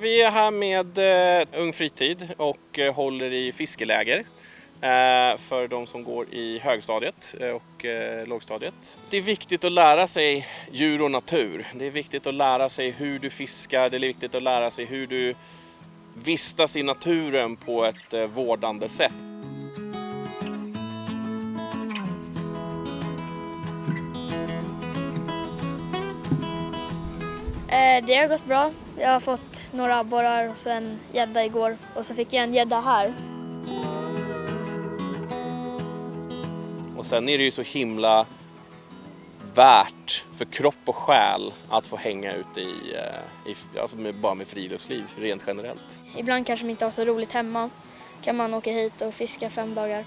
Vi är här med eh, Ung Fritid och eh, håller i fiskeläger eh, för de som går i högstadiet eh, och eh, lågstadiet. Det är viktigt att lära sig djur och natur. Det är viktigt att lära sig hur du fiskar, det är viktigt att lära sig hur du vistas i naturen på ett eh, vårdande sätt. Eh, det har gått bra. Jag har fått några abborrar och sen gädda igår och så fick jag en gädda här. Och sen är det ju så himla värt för kropp och själ att få hänga ute i, eh, i alltså med, bara med friluftsliv rent generellt. Ibland kanske man inte har så roligt hemma. kan man åka hit och fiska fem dagar.